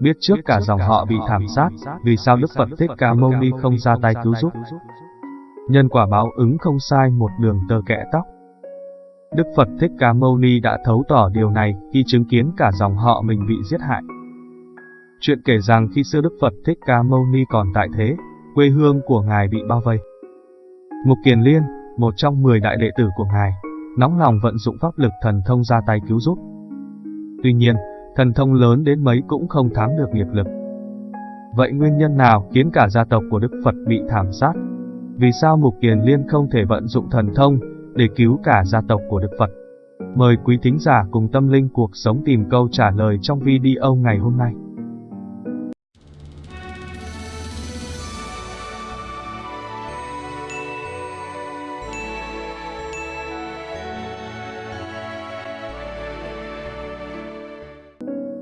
biết trước cả dòng họ bị thảm sát, vì sao Đức Phật Thích Ca Mâu Ni không ra tay cứu giúp. Nhân quả báo ứng không sai một đường tơ kẽ tóc. Đức Phật Thích Ca Mâu Ni đã thấu tỏ điều này khi chứng kiến cả dòng họ mình bị giết hại. Chuyện kể rằng khi xưa Đức Phật Thích Ca Mâu Ni còn tại thế, quê hương của Ngài bị bao vây. Mục Kiền Liên, một trong 10 đại đệ tử của Ngài, nóng lòng vận dụng pháp lực thần thông ra tay cứu giúp. Tuy nhiên, thần thông lớn đến mấy cũng không thám được nghiệp lực. Vậy nguyên nhân nào khiến cả gia tộc của Đức Phật bị thảm sát? Vì sao Mục Kiền Liên không thể vận dụng thần thông để cứu cả gia tộc của Đức Phật? Mời quý thính giả cùng tâm linh cuộc sống tìm câu trả lời trong video ngày hôm nay.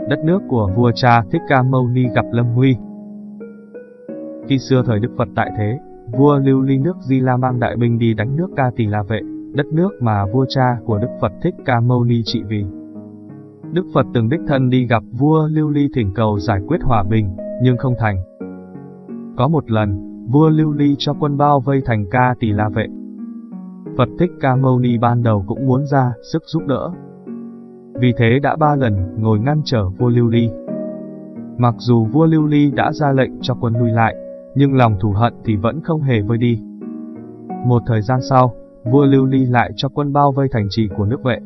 Đất nước của vua cha Thích Ca Mâu Ni gặp Lâm Huy. Khi xưa thời Đức Phật tại thế, vua lưu ly nước Di La mang đại binh đi đánh nước Ca Tỳ La Vệ, đất nước mà vua cha của Đức Phật Thích Ca Mâu Ni trị vì. Đức Phật từng đích thân đi gặp vua lưu ly thỉnh cầu giải quyết hòa bình, nhưng không thành. Có một lần, vua lưu ly cho quân bao vây thành Ca Tỳ La Vệ. Phật Thích Ca Mâu Ni ban đầu cũng muốn ra sức giúp đỡ, vì thế đã ba lần ngồi ngăn trở vua Lưu Ly. Mặc dù vua Lưu Ly đã ra lệnh cho quân lui lại, nhưng lòng thù hận thì vẫn không hề vơi đi. Một thời gian sau, vua Lưu Ly lại cho quân bao vây thành trì của nước vệ.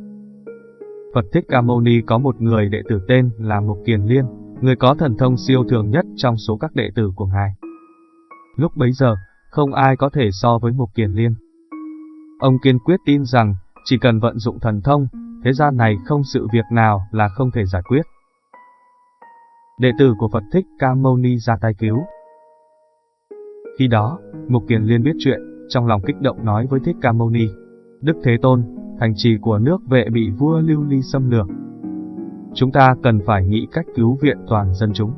Phật Thích Ca Mâu Ni có một người đệ tử tên là Mục Kiền Liên, người có thần thông siêu thường nhất trong số các đệ tử của ngài. Lúc bấy giờ, không ai có thể so với Mục Kiền Liên. Ông kiên quyết tin rằng, chỉ cần vận dụng thần thông, thế gian này không sự việc nào là không thể giải quyết. Đệ tử của Phật Thích Ca Mâu Ni ra tay cứu. Khi đó, Mục Kiền Liên biết chuyện, trong lòng kích động nói với Thích Ca Mâu Ni, Đức Thế Tôn, thành trì của nước vệ bị vua Lưu Ly xâm lược. Chúng ta cần phải nghĩ cách cứu viện toàn dân chúng.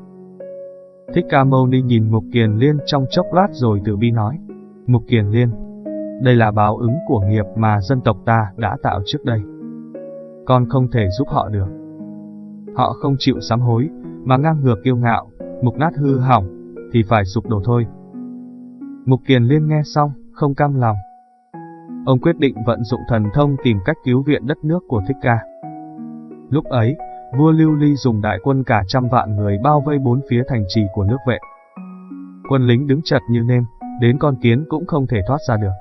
Thích Ca Mâu Ni nhìn Mục Kiền Liên trong chốc lát rồi từ bi nói, Mục Kiền Liên, đây là báo ứng của nghiệp mà dân tộc ta đã tạo trước đây con không thể giúp họ được. Họ không chịu sám hối, mà ngang ngược kiêu ngạo, mục nát hư hỏng, thì phải sụp đổ thôi. Mục Kiền Liên nghe xong, không cam lòng. Ông quyết định vận dụng thần thông tìm cách cứu viện đất nước của Thích Ca. Lúc ấy, vua Lưu Ly dùng đại quân cả trăm vạn người bao vây bốn phía thành trì của nước vệ. Quân lính đứng chật như nêm, đến con kiến cũng không thể thoát ra được.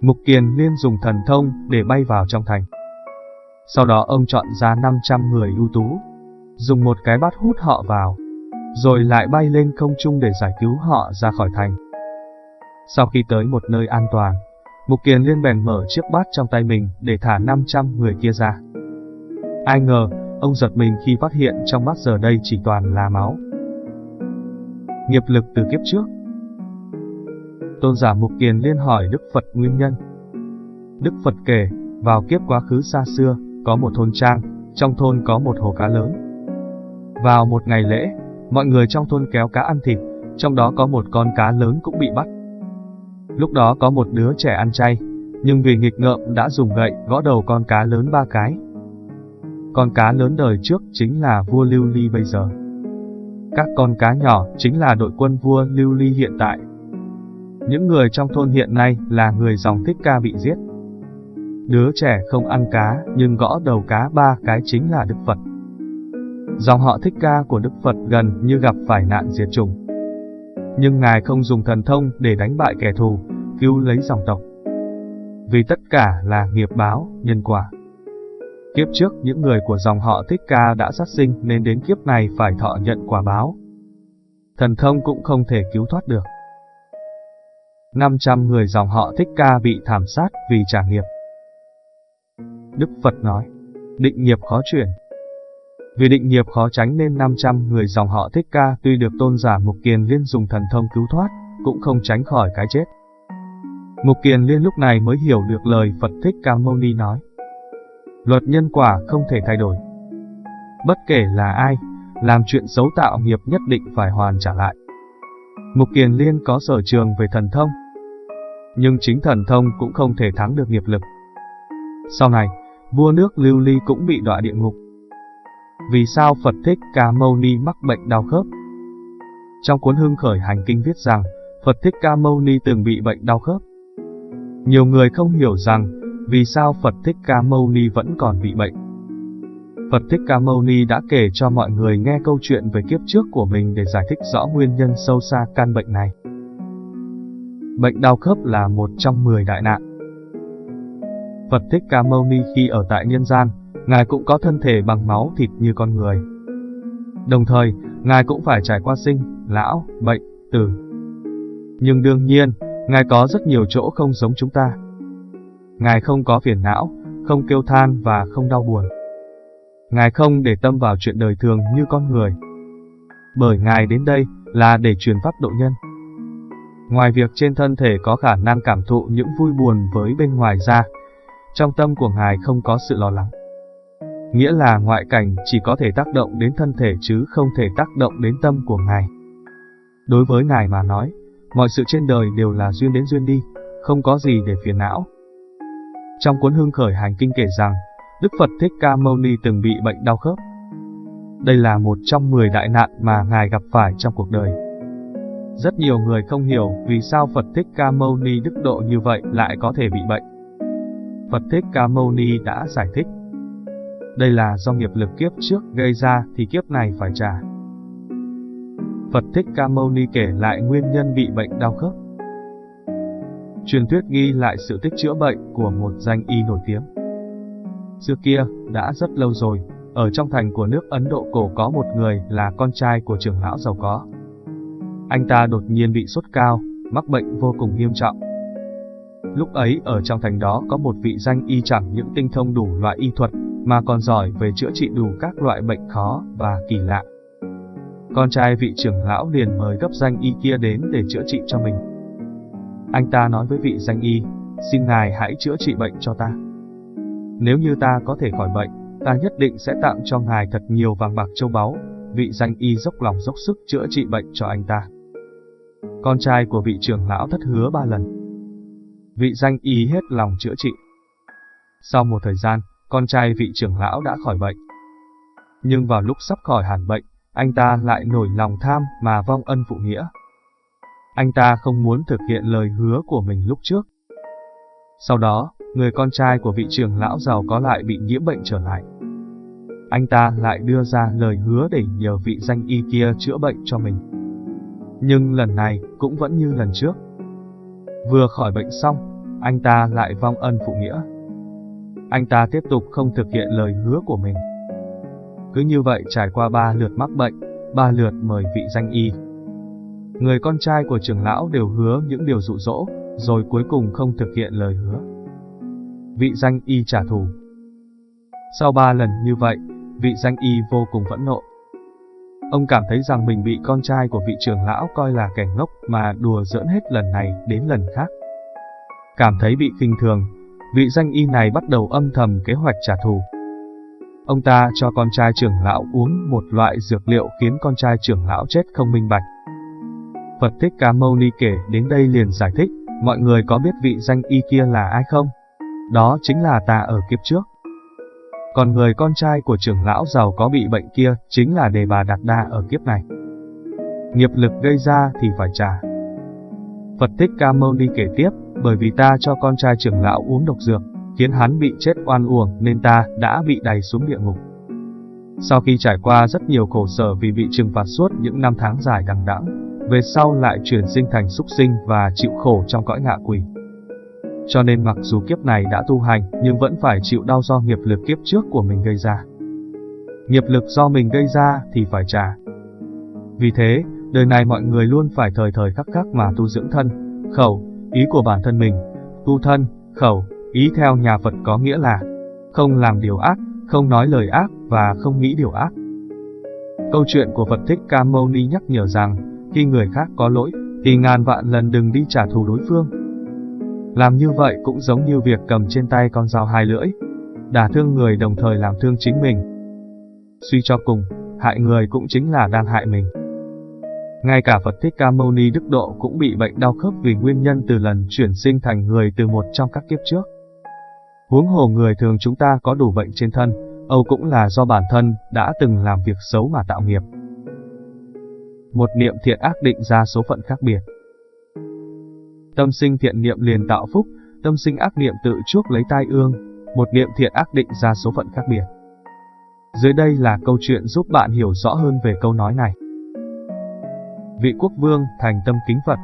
Mục Kiền Liên dùng thần thông để bay vào trong thành. Sau đó ông chọn ra 500 người ưu tú, dùng một cái bát hút họ vào, rồi lại bay lên không trung để giải cứu họ ra khỏi thành. Sau khi tới một nơi an toàn, Mục Kiền Liên bèn mở chiếc bát trong tay mình để thả 500 người kia ra. Ai ngờ, ông giật mình khi phát hiện trong bát giờ đây chỉ toàn là máu. Nghiệp lực từ kiếp trước Tôn giả Mục Kiền Liên hỏi Đức Phật nguyên nhân. Đức Phật kể, vào kiếp quá khứ xa xưa, có một thôn trang, trong thôn có một hồ cá lớn. Vào một ngày lễ, mọi người trong thôn kéo cá ăn thịt, trong đó có một con cá lớn cũng bị bắt. Lúc đó có một đứa trẻ ăn chay, nhưng vì nghịch ngợm đã dùng gậy gõ đầu con cá lớn ba cái. Con cá lớn đời trước chính là vua Lưu Ly bây giờ. Các con cá nhỏ chính là đội quân vua Lưu Ly hiện tại. Những người trong thôn hiện nay là người dòng thích ca bị giết. Đứa trẻ không ăn cá, nhưng gõ đầu cá ba cái chính là Đức Phật. Dòng họ thích ca của Đức Phật gần như gặp phải nạn diệt chủng. Nhưng Ngài không dùng thần thông để đánh bại kẻ thù, cứu lấy dòng tộc. Vì tất cả là nghiệp báo, nhân quả. Kiếp trước những người của dòng họ Thích Ca đã sát sinh nên đến kiếp này phải thọ nhận quả báo. Thần thông cũng không thể cứu thoát được. 500 người dòng họ Thích Ca bị thảm sát vì trả nghiệp. Đức Phật nói, định nghiệp khó chuyển. Vì định nghiệp khó tránh nên 500 người dòng họ Thích Ca tuy được tôn giả Mục Kiền Liên dùng thần thông cứu thoát, cũng không tránh khỏi cái chết. Mục Kiền Liên lúc này mới hiểu được lời Phật Thích Ca Mâu Ni nói. Luật nhân quả không thể thay đổi. Bất kể là ai, làm chuyện xấu tạo nghiệp nhất định phải hoàn trả lại. Mục Kiền Liên có sở trường về thần thông, nhưng chính thần thông cũng không thể thắng được nghiệp lực. Sau này, vua nước Lưu Ly cũng bị đọa địa ngục. Vì sao Phật Thích Ca Mâu Ni mắc bệnh đau khớp? Trong cuốn Hưng Khởi Hành Kinh viết rằng, Phật Thích Ca Mâu Ni từng bị bệnh đau khớp. Nhiều người không hiểu rằng, vì sao Phật Thích Ca Mâu Ni vẫn còn bị bệnh. Phật Thích Ca Mâu Ni đã kể cho mọi người nghe câu chuyện về kiếp trước của mình để giải thích rõ nguyên nhân sâu xa căn bệnh này. Bệnh đau khớp là một trong 10 đại nạn. Phật Thích Ca Mâu Ni khi ở tại nhân gian, Ngài cũng có thân thể bằng máu thịt như con người. Đồng thời, Ngài cũng phải trải qua sinh, lão, bệnh, tử. Nhưng đương nhiên, Ngài có rất nhiều chỗ không giống chúng ta. Ngài không có phiền não, không kêu than và không đau buồn. Ngài không để tâm vào chuyện đời thường như con người. Bởi Ngài đến đây là để truyền pháp độ nhân. Ngoài việc trên thân thể có khả năng cảm thụ những vui buồn với bên ngoài ra, trong tâm của Ngài không có sự lo lắng. Nghĩa là ngoại cảnh chỉ có thể tác động đến thân thể chứ không thể tác động đến tâm của Ngài. Đối với Ngài mà nói, mọi sự trên đời đều là duyên đến duyên đi, không có gì để phiền não. Trong cuốn Hương Khởi Hành Kinh kể rằng, Đức Phật Thích Ca Mâu Ni từng bị bệnh đau khớp. Đây là một trong 10 đại nạn mà Ngài gặp phải trong cuộc đời. Rất nhiều người không hiểu vì sao Phật Thích Ca Mâu Ni đức độ như vậy lại có thể bị bệnh. Phật Thích Ca Mâu Ni đã giải thích. Đây là do nghiệp lực kiếp trước gây ra thì kiếp này phải trả. Phật Thích Ca Mâu Ni kể lại nguyên nhân bị bệnh đau khớp. Truyền thuyết ghi lại sự tích chữa bệnh của một danh y nổi tiếng. Xưa kia, đã rất lâu rồi, ở trong thành của nước Ấn Độ cổ có một người là con trai của trưởng lão giàu có. Anh ta đột nhiên bị sốt cao, mắc bệnh vô cùng nghiêm trọng. Lúc ấy ở trong thành đó có một vị danh y chẳng những tinh thông đủ loại y thuật, mà còn giỏi về chữa trị đủ các loại bệnh khó và kỳ lạ. Con trai vị trưởng lão liền mời gấp danh y kia đến để chữa trị cho mình. Anh ta nói với vị danh y, xin ngài hãy chữa trị bệnh cho ta. Nếu như ta có thể khỏi bệnh, ta nhất định sẽ tặng cho ngài thật nhiều vàng bạc châu báu. Vị danh y dốc lòng dốc sức chữa trị bệnh cho anh ta. Con trai của vị trưởng lão thất hứa ba lần. Vị danh y hết lòng chữa trị. Sau một thời gian, con trai vị trưởng lão đã khỏi bệnh. Nhưng vào lúc sắp khỏi hẳn bệnh, anh ta lại nổi lòng tham mà vong ân phụ nghĩa. Anh ta không muốn thực hiện lời hứa của mình lúc trước. Sau đó, người con trai của vị trưởng lão giàu có lại bị nhiễm bệnh trở lại. Anh ta lại đưa ra lời hứa để nhờ vị danh y kia chữa bệnh cho mình. Nhưng lần này cũng vẫn như lần trước. Vừa khỏi bệnh xong, anh ta lại vong ân phụ nghĩa. Anh ta tiếp tục không thực hiện lời hứa của mình. Cứ như vậy trải qua ba lượt mắc bệnh, ba lượt mời vị danh y. Người con trai của trưởng lão đều hứa những điều dụ dỗ, rồi cuối cùng không thực hiện lời hứa. Vị danh y trả thù. Sau ba lần như vậy, vị danh y vô cùng phẫn nộ. Ông cảm thấy rằng mình bị con trai của vị trưởng lão coi là kẻ ngốc mà đùa giỡn hết lần này đến lần khác. Cảm thấy bị khinh thường, vị danh y này bắt đầu âm thầm kế hoạch trả thù. Ông ta cho con trai trưởng lão uống một loại dược liệu khiến con trai trưởng lão chết không minh bạch. Phật Thích Ca Mâu Ni kể đến đây liền giải thích, mọi người có biết vị danh y kia là ai không? Đó chính là ta ở kiếp trước. Còn người con trai của trưởng lão giàu có bị bệnh kia chính là đề bà Đạt Đa ở kiếp này. Nghiệp lực gây ra thì phải trả. Phật Thích Ca Mâu Ni kể tiếp, bởi vì ta cho con trai trưởng lão uống độc dược, khiến hắn bị chết oan uổng nên ta đã bị đày xuống địa ngục. Sau khi trải qua rất nhiều khổ sở vì bị trừng phạt suốt những năm tháng dài đằng đẵng, về sau lại chuyển sinh thành súc sinh và chịu khổ trong cõi ngạ quỷ. Cho nên mặc dù kiếp này đã tu hành nhưng vẫn phải chịu đau do nghiệp lực kiếp trước của mình gây ra. Nghiệp lực do mình gây ra thì phải trả. Vì thế, đời này mọi người luôn phải thời thời khắc khắc mà tu dưỡng thân, khẩu, ý của bản thân mình, tu thân, khẩu, ý theo nhà Phật có nghĩa là không làm điều ác, không nói lời ác và không nghĩ điều ác. Câu chuyện của Phật Thích Ca Mâu Ni nhắc nhở rằng, khi người khác có lỗi, thì ngàn vạn lần đừng đi trả thù đối phương. Làm như vậy cũng giống như việc cầm trên tay con dao hai lưỡi, đả thương người đồng thời làm thương chính mình. Suy cho cùng, hại người cũng chính là đang hại mình. Ngay cả Phật Thích Ca Mâu Ni Đức Độ cũng bị bệnh đau khớp vì nguyên nhân từ lần chuyển sinh thành người từ một trong các kiếp trước. Huống hồ người thường chúng ta có đủ bệnh trên thân, Âu cũng là do bản thân đã từng làm việc xấu mà tạo nghiệp. Một niệm thiện ác định ra số phận khác biệt. Tâm sinh thiện niệm liền tạo phúc, tâm sinh ác niệm tự chuốc lấy tai ương, một niệm thiện ác định ra số phận khác biệt. Dưới đây là câu chuyện giúp bạn hiểu rõ hơn về câu nói này. Vị quốc vương thành tâm kính Phật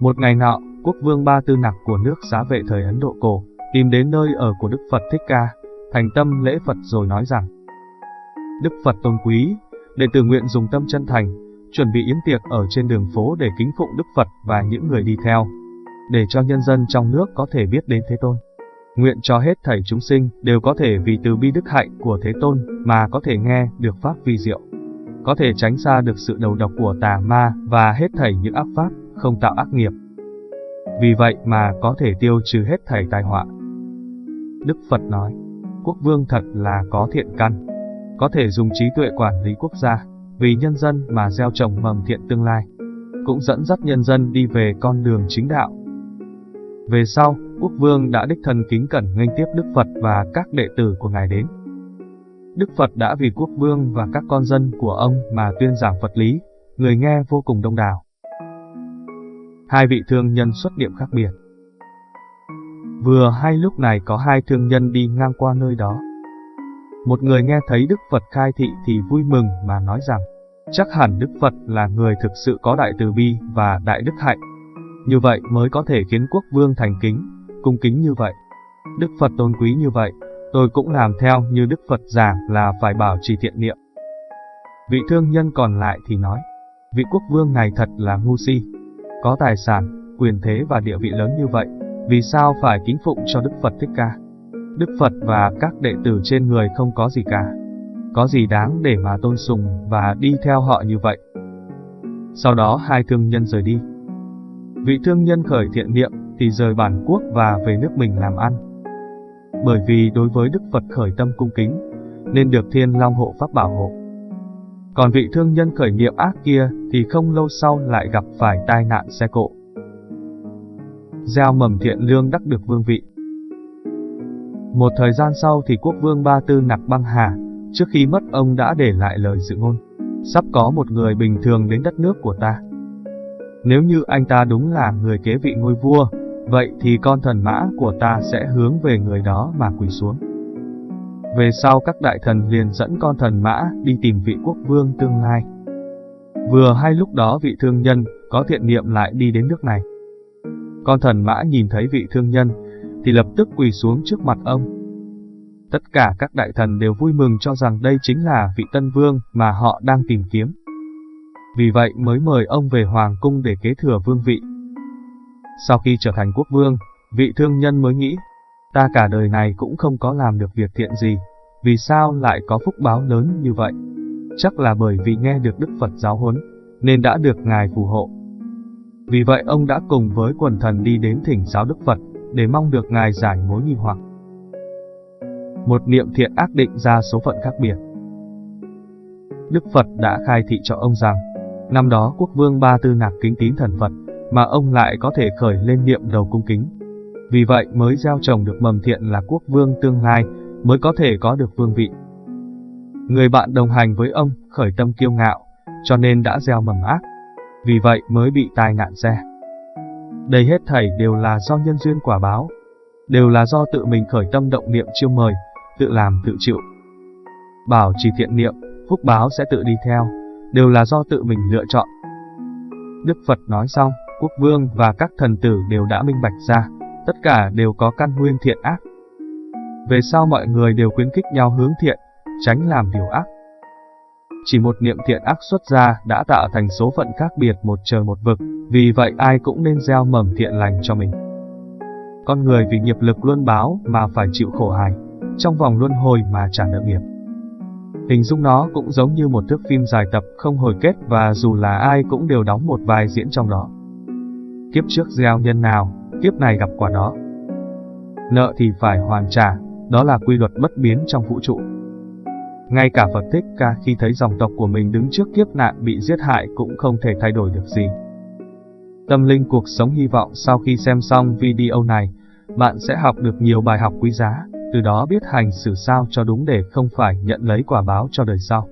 Một ngày nọ, quốc vương Ba Tư Nặc của nước xá vệ thời Ấn Độ cổ, tìm đến nơi ở của Đức Phật Thích Ca, thành tâm lễ Phật rồi nói rằng Đức Phật tôn quý, đệ tử nguyện dùng tâm chân thành, chuẩn bị yến tiệc ở trên đường phố để kính phụng Đức Phật và những người đi theo, để cho nhân dân trong nước có thể biết đến Thế Tôn. Nguyện cho hết thảy chúng sinh đều có thể vì từ bi đức hạnh của Thế Tôn mà có thể nghe được Pháp vi diệu, có thể tránh xa được sự đầu độc của tà ma và hết thảy những ác pháp, không tạo ác nghiệp. Vì vậy mà có thể tiêu trừ hết thảy tai họa. Đức Phật nói, quốc vương thật là có thiện căn, có thể dùng trí tuệ quản lý quốc gia, vì nhân dân mà gieo trồng mầm thiện tương lai, cũng dẫn dắt nhân dân đi về con đường chính đạo. Về sau, quốc vương đã đích thân kính cẩn nghênh tiếp Đức Phật và các đệ tử của Ngài đến. Đức Phật đã vì quốc vương và các con dân của ông mà tuyên giảng Phật lý, người nghe vô cùng đông đảo. Hai vị thương nhân xuất điểm khác biệt. Vừa hay lúc này có hai thương nhân đi ngang qua nơi đó. Một người nghe thấy Đức Phật khai thị thì vui mừng mà nói rằng, chắc hẳn Đức Phật là người thực sự có đại từ bi và đại đức hạnh. Như vậy mới có thể khiến quốc vương thành kính, cung kính như vậy. Đức Phật tôn quý như vậy, tôi cũng làm theo như Đức Phật giảng là phải bảo trì thiện niệm. Vị thương nhân còn lại thì nói, vị quốc vương này thật là ngu si, có tài sản, quyền thế và địa vị lớn như vậy, vì sao phải kính phụng cho Đức Phật Thích Ca? Đức Phật và các đệ tử trên người không có gì cả. Có gì đáng để mà tôn sùng và đi theo họ như vậy? Sau đó hai thương nhân rời đi. Vị thương nhân khởi thiện niệm thì rời bản quốc và về nước mình làm ăn. Bởi vì đối với Đức Phật khởi tâm cung kính, nên được thiên long hộ pháp bảo hộ. Còn vị thương nhân khởi niệm ác kia thì không lâu sau lại gặp phải tai nạn xe cộ. Gieo mầm thiện lương đắc được vương vị. Một thời gian sau thì quốc vương Ba Tư Nặc băng hà, trước khi mất ông đã để lại lời dự ngôn. Sắp có một người bình thường đến đất nước của ta. Nếu như anh ta đúng là người kế vị ngôi vua, vậy thì con thần mã của ta sẽ hướng về người đó mà quỳ xuống. Về sau các đại thần liền dẫn con thần mã đi tìm vị quốc vương tương lai. Vừa hay lúc đó vị thương nhân có thiện niệm lại đi đến nước này. Con thần mã nhìn thấy vị thương nhân, thì lập tức quỳ xuống trước mặt ông. Tất cả các đại thần đều vui mừng cho rằng đây chính là vị tân vương mà họ đang tìm kiếm. Vì vậy mới mời ông về hoàng cung để kế thừa vương vị. Sau khi trở thành quốc vương, vị thương nhân mới nghĩ, ta cả đời này cũng không có làm được việc thiện gì, vì sao lại có phúc báo lớn như vậy? Chắc là bởi vì nghe được Đức Phật giáo huấn, nên đã được Ngài phù hộ. Vì vậy ông đã cùng với quần thần đi đến thỉnh giáo Đức Phật, để mong được Ngài giải mối nghi hoặc. Một niệm thiện ác định ra số phận khác biệt. Đức Phật đã khai thị cho ông rằng, năm đó quốc vương Ba Tư Nạc kính tín thần Phật, mà ông lại có thể khởi lên niệm đầu cung kính. Vì vậy mới gieo trồng được mầm thiện là quốc vương tương lai, mới có thể có được vương vị. Người bạn đồng hành với ông khởi tâm kiêu ngạo, cho nên đã gieo mầm ác. Vì vậy mới bị tai nạn xe. Đây hết thảy đều là do nhân duyên quả báo, đều là do tự mình khởi tâm động niệm chiêu mời, tự làm tự chịu. Bảo trì thiện niệm, phúc báo sẽ tự đi theo, đều là do tự mình lựa chọn. Đức Phật nói xong, quốc vương và các thần tử đều đã minh bạch ra, tất cả đều có căn nguyên thiện ác. Về sau mọi người đều khuyến khích nhau hướng thiện, tránh làm điều ác. Chỉ một niệm thiện ác xuất ra đã tạo thành số phận khác biệt một trời một vực, vì vậy ai cũng nên gieo mầm thiện lành cho mình. Con người vì nghiệp lực luân báo mà phải chịu khổ hài, trong vòng luân hồi mà trả nợ nghiệp. Hình dung nó cũng giống như một thước phim dài tập không hồi kết và dù là ai cũng đều đóng một vai diễn trong đó. Kiếp trước gieo nhân nào, kiếp này gặp quả đó. Nợ thì phải hoàn trả, đó là quy luật bất biến trong vũ trụ. Ngay cả Phật Thích Ca khi thấy dòng tộc của mình đứng trước kiếp nạn bị giết hại cũng không thể thay đổi được gì. Tâm linh cuộc sống hy vọng sau khi xem xong video này, bạn sẽ học được nhiều bài học quý giá, từ đó biết hành xử sao cho đúng để không phải nhận lấy quả báo cho đời sau.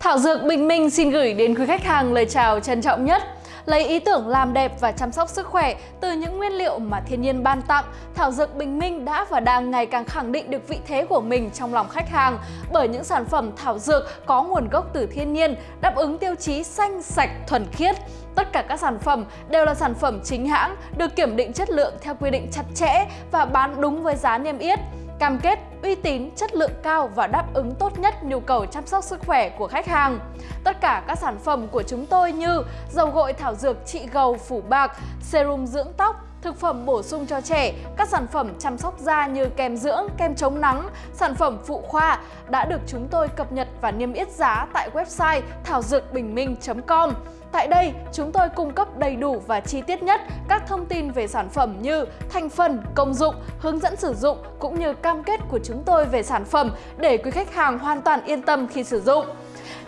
Thảo Dược Bình Minh xin gửi đến quý khách hàng lời chào trân trọng nhất. Lấy ý tưởng làm đẹp và chăm sóc sức khỏe từ những nguyên liệu mà thiên nhiên ban tặng, Thảo Dược Bình Minh đã và đang ngày càng khẳng định được vị thế của mình trong lòng khách hàng bởi những sản phẩm thảo dược có nguồn gốc từ thiên nhiên, đáp ứng tiêu chí xanh, sạch, thuần khiết. Tất cả các sản phẩm đều là sản phẩm chính hãng, được kiểm định chất lượng theo quy định chặt chẽ và bán đúng với giá niêm yết cam kết uy tín, chất lượng cao và đáp ứng tốt nhất nhu cầu chăm sóc sức khỏe của khách hàng. Tất cả các sản phẩm của chúng tôi như dầu gội thảo dược trị gầu phủ bạc, serum dưỡng tóc, thực phẩm bổ sung cho trẻ, các sản phẩm chăm sóc da như kem dưỡng, kem chống nắng, sản phẩm phụ khoa đã được chúng tôi cập nhật và niêm yết giá tại website thảo dược bình minh.com. Tại đây, chúng tôi cung cấp đầy đủ và chi tiết nhất các thông tin về sản phẩm như thành phần, công dụng, hướng dẫn sử dụng cũng như cam kết của chúng tôi về sản phẩm để quý khách hàng hoàn toàn yên tâm khi sử dụng.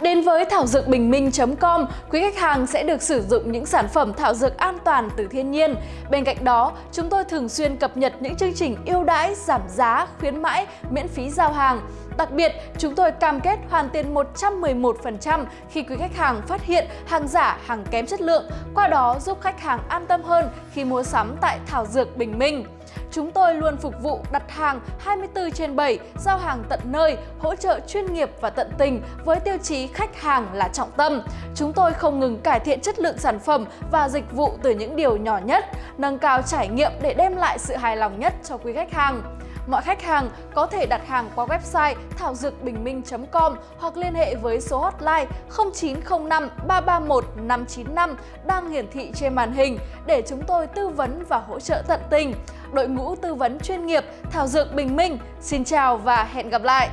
Đến với thảo dược bình minh.com, quý khách hàng sẽ được sử dụng những sản phẩm thảo dược an toàn từ thiên nhiên. Bên cạnh đó, chúng tôi thường xuyên cập nhật những chương trình ưu đãi, giảm giá, khuyến mãi, miễn phí giao hàng. Đặc biệt, chúng tôi cam kết hoàn tiền 111% khi quý khách hàng phát hiện hàng giả, hàng kém chất lượng, qua đó giúp khách hàng an tâm hơn khi mua sắm tại Thảo Dược Bình Minh. Chúng tôi luôn phục vụ đặt hàng 24 trên 7, giao hàng tận nơi, hỗ trợ chuyên nghiệp và tận tình với tiêu chí khách hàng là trọng tâm. Chúng tôi không ngừng cải thiện chất lượng sản phẩm và dịch vụ từ những điều nhỏ nhất, nâng cao trải nghiệm để đem lại sự hài lòng nhất cho quý khách hàng. Mọi khách hàng có thể đặt hàng qua website thảo dược bình minh.com hoặc liên hệ với số hotline 0905 331 595 đang hiển thị trên màn hình để chúng tôi tư vấn và hỗ trợ tận tình. Đội ngũ tư vấn chuyên nghiệp Thảo Dược Bình Minh xin chào và hẹn gặp lại!